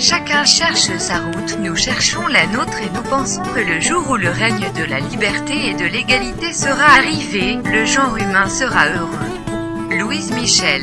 Chacun cherche sa route, nous cherchons la nôtre et nous pensons que le jour où le règne de la liberté et de l'égalité sera arrivé, le genre humain sera heureux. Louise Michel